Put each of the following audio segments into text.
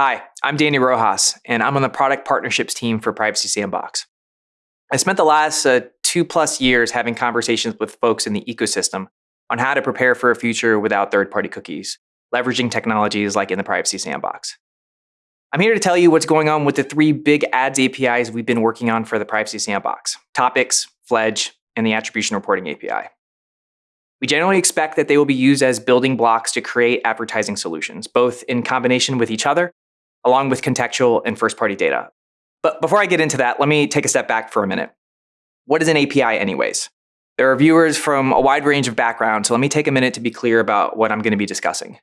Hi, I'm Danny Rojas, and I'm on the product partnerships team for Privacy Sandbox. I spent the last uh, two plus years having conversations with folks in the ecosystem on how to prepare for a future without third party cookies, leveraging technologies like in the Privacy Sandbox. I'm here to tell you what's going on with the three big ads APIs we've been working on for the Privacy Sandbox Topics, Fledge, and the Attribution Reporting API. We generally expect that they will be used as building blocks to create advertising solutions, both in combination with each other, along with contextual and first party data. But before I get into that, let me take a step back for a minute. What is an API, anyways? There are viewers from a wide range of backgrounds, so let me take a minute to be clear about what I'm going to be discussing.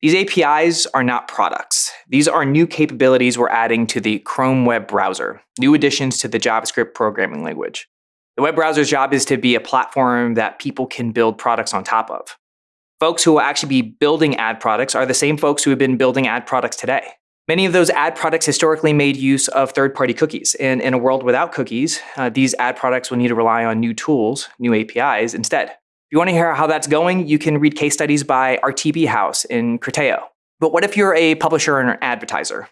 These APIs are not products. These are new capabilities we're adding to the Chrome web browser, new additions to the JavaScript programming language. The web browser's job is to be a platform that people can build products on top of. Folks who will actually be building ad products are the same folks who have been building ad products today. Many of those ad products historically made use of third party cookies. And in a world without cookies, uh, these ad products will need to rely on new tools, new APIs instead. If you want to hear how that's going, you can read case studies by RTB House in Criteo. But what if you're a publisher or an advertiser?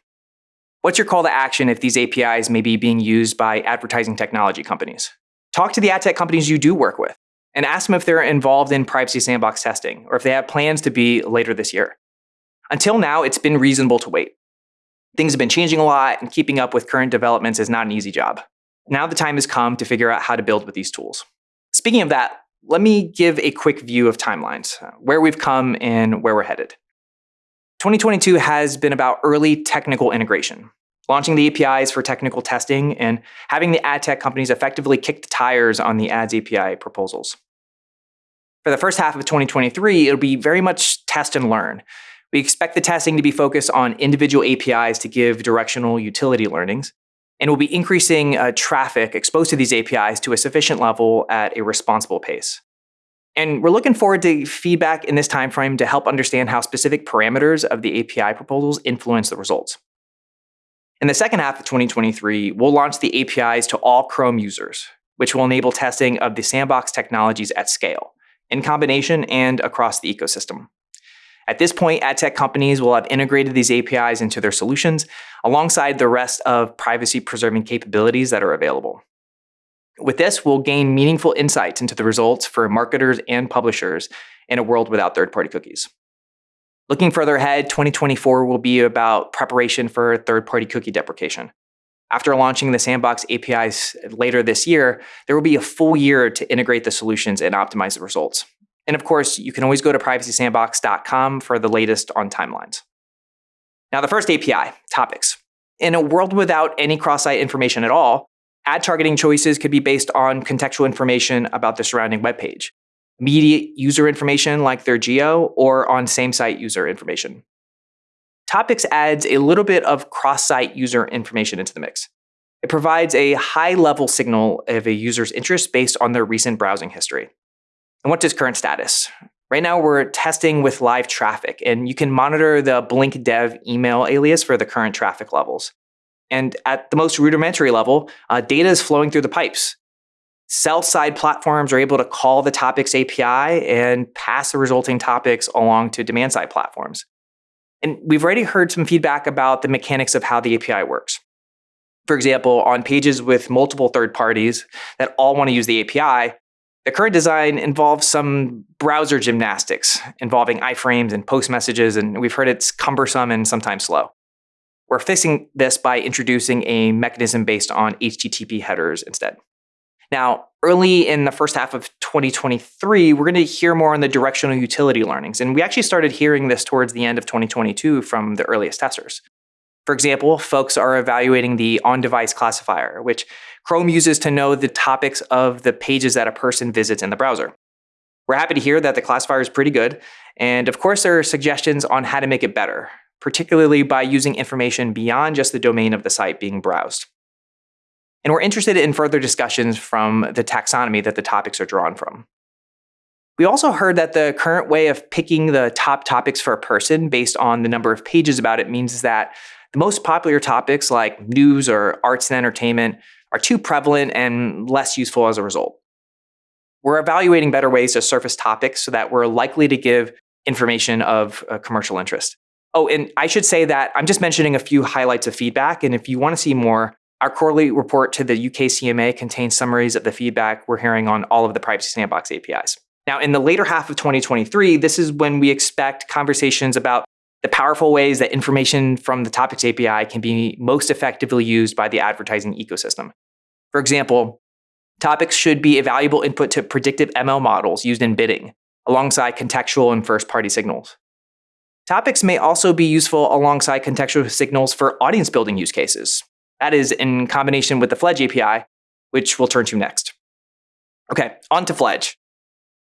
What's your call to action if these APIs may be being used by advertising technology companies? Talk to the ad tech companies you do work with and ask them if they're involved in privacy sandbox testing or if they have plans to be later this year. Until now, it's been reasonable to wait. Things have been changing a lot, and keeping up with current developments is not an easy job. Now the time has come to figure out how to build with these tools. Speaking of that, let me give a quick view of timelines, uh, where we've come and where we're headed. 2022 has been about early technical integration launching the APIs for technical testing, and having the ad tech companies effectively kick the tires on the ads API proposals. For the first half of 2023, it'll be very much test and learn. We expect the testing to be focused on individual APIs to give directional utility learnings, and we'll be increasing uh, traffic exposed to these APIs to a sufficient level at a responsible pace. And we're looking forward to feedback in this timeframe to help understand how specific parameters of the API proposals influence the results. In the second half of 2023, we'll launch the APIs to all Chrome users, which will enable testing of the sandbox technologies at scale, in combination and across the ecosystem. At this point, ad tech companies will have integrated these APIs into their solutions alongside the rest of privacy preserving capabilities that are available. With this, we'll gain meaningful insights into the results for marketers and publishers in a world without third party cookies. Looking further ahead, 2024 will be about preparation for third party cookie deprecation. After launching the Sandbox APIs later this year, there will be a full year to integrate the solutions and optimize the results. And of course, you can always go to privacysandbox.com for the latest on timelines. Now, the first API, topics. In a world without any cross site information at all, ad targeting choices could be based on contextual information about the surrounding web page immediate user information like their geo or on same site user information. Topics adds a little bit of cross-site user information into the mix. It provides a high-level signal of a user's interest based on their recent browsing history. And what's its current status? Right now, we're testing with live traffic, and you can monitor the Blink Dev email alias for the current traffic levels. And at the most rudimentary level, uh, data is flowing through the pipes. Sell side platforms are able to call the topics API and pass the resulting topics along to demand side platforms. And we've already heard some feedback about the mechanics of how the API works. For example, on pages with multiple third parties that all want to use the API, the current design involves some browser gymnastics involving iframes and post messages, and we've heard it's cumbersome and sometimes slow. We're fixing this by introducing a mechanism based on HTTP headers instead. Now, early in the first half of 2023, we're going to hear more on the directional utility learnings. And we actually started hearing this towards the end of 2022 from the earliest testers. For example, folks are evaluating the on device classifier, which Chrome uses to know the topics of the pages that a person visits in the browser. We're happy to hear that the classifier is pretty good. And of course, there are suggestions on how to make it better, particularly by using information beyond just the domain of the site being browsed. And we're interested in further discussions from the taxonomy that the topics are drawn from. We also heard that the current way of picking the top topics for a person based on the number of pages about it means that most popular topics like news or arts and entertainment are too prevalent and less useful as a result. We're evaluating better ways to surface topics so that we're likely to give information of uh, commercial interest. Oh, and I should say that I'm just mentioning a few highlights of feedback. And if you want to see more, our quarterly report to the UK CMA contains summaries of the feedback we're hearing on all of the Privacy Sandbox APIs. Now, in the later half of 2023, this is when we expect conversations about the powerful ways that information from the Topics API can be most effectively used by the advertising ecosystem. For example, topics should be a valuable input to predictive ML models used in bidding, alongside contextual and first party signals. Topics may also be useful alongside contextual signals for audience building use cases. That is in combination with the Fledge API, which we'll turn to next. Okay, on to Fledge.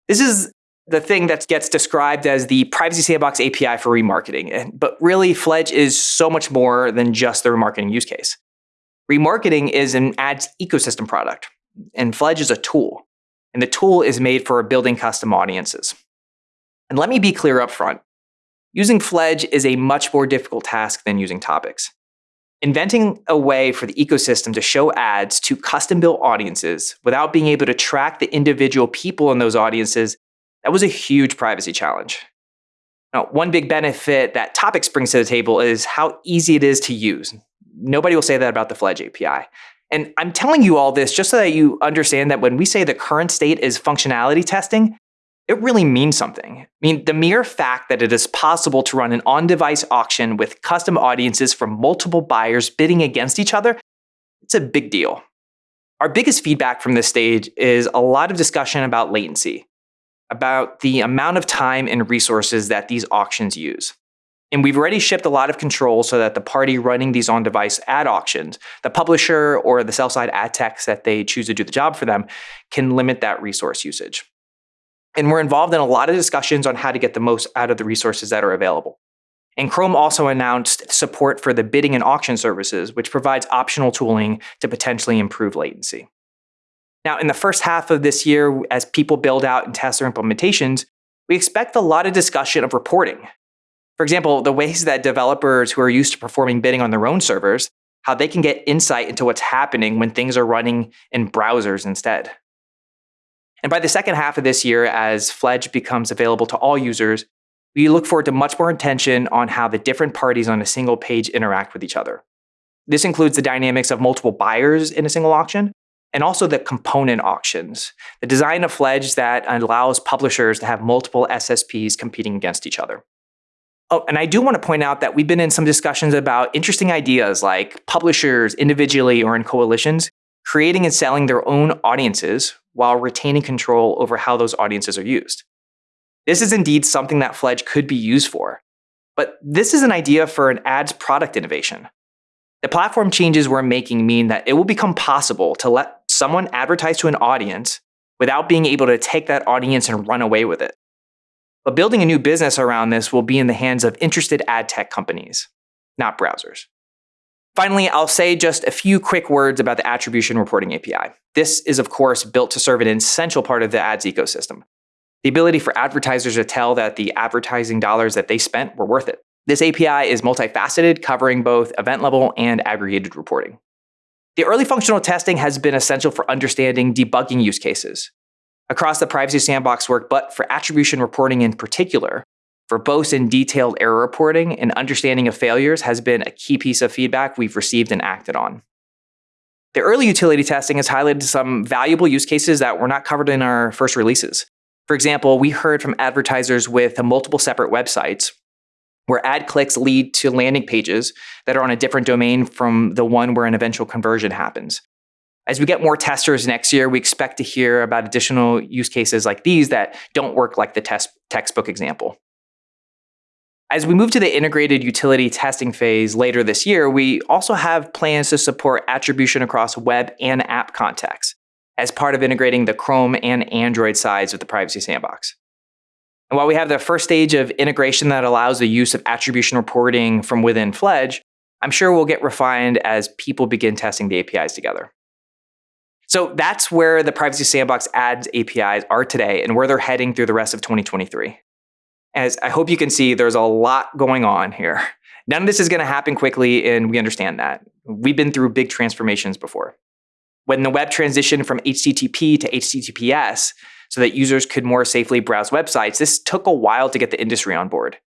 This is the thing that gets described as the Privacy Sandbox API for remarketing. But really, Fledge is so much more than just the remarketing use case. Remarketing is an ads ecosystem product, and Fledge is a tool. And the tool is made for building custom audiences. And let me be clear up front Using Fledge is a much more difficult task than using topics. Inventing a way for the ecosystem to show ads to custom built audiences without being able to track the individual people in those audiences, that was a huge privacy challenge. Now, one big benefit that Topics brings to the table is how easy it is to use. Nobody will say that about the Fledge API. And I'm telling you all this just so that you understand that when we say the current state is functionality testing, it really means something. I mean, the mere fact that it is possible to run an on device auction with custom audiences from multiple buyers bidding against each other, it's a big deal. Our biggest feedback from this stage is a lot of discussion about latency, about the amount of time and resources that these auctions use. And we've already shipped a lot of controls so that the party running these on device ad auctions, the publisher or the sell side ad techs that they choose to do the job for them, can limit that resource usage. And we're involved in a lot of discussions on how to get the most out of the resources that are available. And Chrome also announced support for the bidding and auction services, which provides optional tooling to potentially improve latency. Now, in the first half of this year, as people build out and test their implementations, we expect a lot of discussion of reporting. For example, the ways that developers who are used to performing bidding on their own servers, how they can get insight into what's happening when things are running in browsers instead. And by the second half of this year, as Fledge becomes available to all users, we look forward to much more attention on how the different parties on a single page interact with each other. This includes the dynamics of multiple buyers in a single auction, and also the component auctions, the design of Fledge that allows publishers to have multiple SSPs competing against each other. Oh, and I do want to point out that we've been in some discussions about interesting ideas like publishers individually or in coalitions creating and selling their own audiences while retaining control over how those audiences are used. This is indeed something that Fledge could be used for. But this is an idea for an ads product innovation. The platform changes we're making mean that it will become possible to let someone advertise to an audience without being able to take that audience and run away with it. But building a new business around this will be in the hands of interested ad tech companies, not browsers. Finally, I'll say just a few quick words about the attribution reporting API. This is, of course, built to serve an essential part of the ads ecosystem. The ability for advertisers to tell that the advertising dollars that they spent were worth it. This API is multifaceted, covering both event level and aggregated reporting. The early functional testing has been essential for understanding debugging use cases. Across the Privacy Sandbox work, but for attribution reporting in particular, verbose and detailed error reporting and understanding of failures has been a key piece of feedback we've received and acted on. The early utility testing has highlighted some valuable use cases that were not covered in our first releases. For example, we heard from advertisers with multiple separate websites where ad clicks lead to landing pages that are on a different domain from the one where an eventual conversion happens. As we get more testers next year, we expect to hear about additional use cases like these that don't work like the test textbook example. As we move to the integrated utility testing phase later this year, we also have plans to support attribution across web and app contexts as part of integrating the Chrome and Android sides of the Privacy Sandbox. And while we have the first stage of integration that allows the use of attribution reporting from within Fledge, I'm sure we'll get refined as people begin testing the APIs together. So that's where the Privacy Sandbox ads APIs are today and where they're heading through the rest of 2023. As I hope you can see, there's a lot going on here. None of this is going to happen quickly, and we understand that. We've been through big transformations before. When the web transitioned from HTTP to HTTPS so that users could more safely browse websites, this took a while to get the industry on board.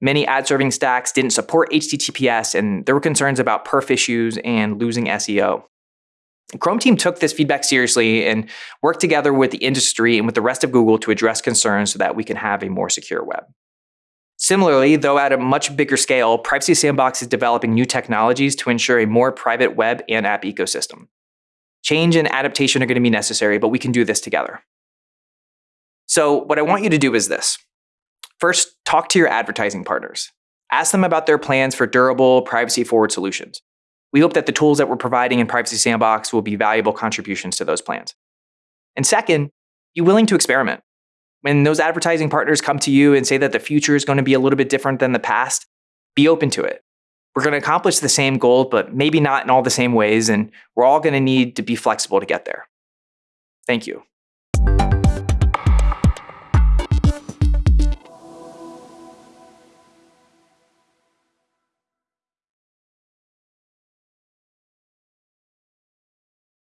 Many ad serving stacks didn't support HTTPS, and there were concerns about perf issues and losing SEO. Chrome team took this feedback seriously and worked together with the industry and with the rest of Google to address concerns so that we can have a more secure web. Similarly, though at a much bigger scale, Privacy Sandbox is developing new technologies to ensure a more private web and app ecosystem. Change and adaptation are going to be necessary, but we can do this together. So, what I want you to do is this first, talk to your advertising partners. Ask them about their plans for durable, privacy forward solutions. We hope that the tools that we're providing in Privacy Sandbox will be valuable contributions to those plans. And second, be willing to experiment. When those advertising partners come to you and say that the future is going to be a little bit different than the past, be open to it. We're going to accomplish the same goal, but maybe not in all the same ways, and we're all going to need to be flexible to get there. Thank you.